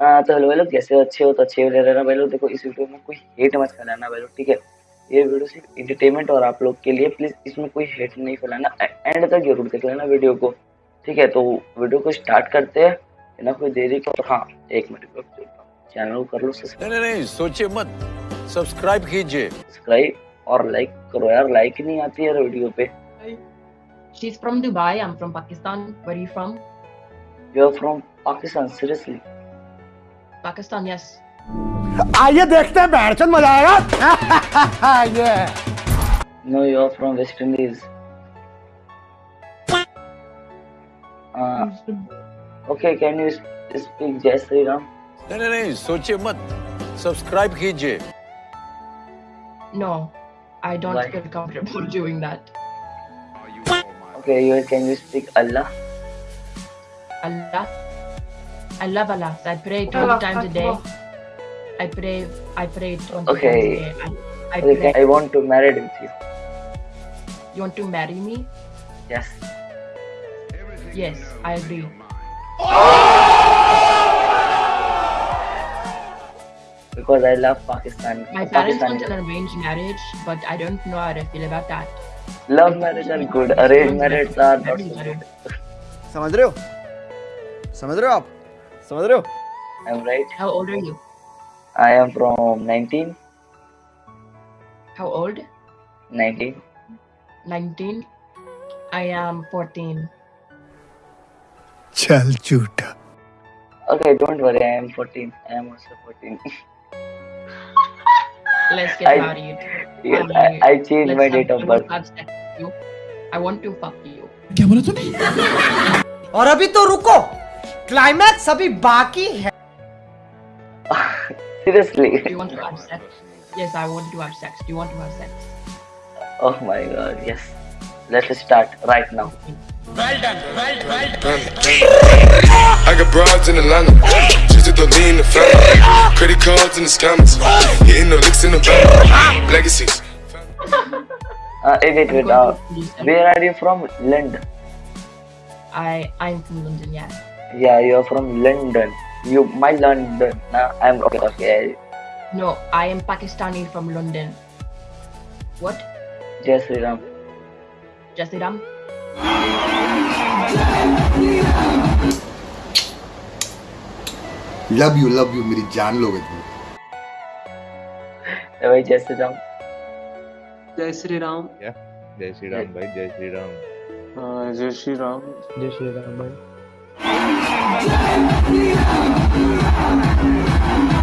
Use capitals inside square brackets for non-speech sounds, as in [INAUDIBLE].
हाँ तो हेलो भाई लोग कैसे हो? अच्छे हो तो अच्छे हो रहना भाई लोग। देखो इस वीडियो में कोई हेट मत फैलाना भाई लोग ठीक है? ये वीडियो सिर्फ़ इंटरटेनमेंट और आप लोग के लिए प्लीज़ इसमें कोई हेट नहीं फैलाना। एंड तक ज़रूर देख लेना वीडियो को ठीक है? तो वीडियो को स्टार्ट करते हैं बिना कोई देरी के। हाँ एक मिनट चैनल को कर लो नहीं नहीं नहीं सोचिए मत। सब्सक्राइब कीजिए। सब्सक्राइब और लाइक करो यार लाइक नहीं आती यार वीडियो पे। She's from Dubai. I'm from Pakistan. Where are you from? You are from Pakistan seriously Pakistan, yes. आइए देखते हैं बैठचंद मजा आएगा ये no you are from West Indies okay can you speak जय श्री राम नहीं नहीं नहीं सोचिए मत सब्सक्राइब कीजिए No, I don't Why? feel comfortable doing that. Okay, you can you speak Allah? Allah. I love Allah. I pray 20 times a day. I pray. I pray 20 Okay. times a day. I, I Okay, pray. can, I want to marry with you. You want to marry me? Yes. Yes, I agree. Because I love Pakistan. My parents Pakistan. want an arranged marriage, but I don't know how I feel about that. Love marriage are good. Arranged marriage are not so good. समझ रहे हो समझ रहे हो आप समझ रहे हो I'm right. How old are you? I am from 19. How old? 19. 19. I am 14. चल झूठा Okay, don't worry. I am 14. I am also 14. Let's get I- married. yes, I, I changed Let's my have- date I of want birth. to have sex with you. I want to fuck you. क्या बोला तूने और अभी तो रुको climax अभी बाकी है [LAUGHS] Seriously. Do you want to have sex? Yes, I want to have sex. Do you want to have sex? Oh my god, yes. Let's start right now. I got broads in Atlanta, just to lean in the family. Credit cards and the scammers, hitting the licks in the bank. Legacies. Uh, eh, wait, I'm wait. going Uh, to police them. where are you from? London. I I'm from London. Yeah. Yeah, you're from London. You, my London. Nah, I'm okay. Okay. No, I am Pakistani from London. What? Jai Sri Ram. Jasiram? Love you love you मेरी जान लोगे तुम Eh, भाई जय श्री राम. जय श्री राम जय श्री राम भाई जय श्री राम हाँ, जय श्री राम जय श्री राम भाई yeah.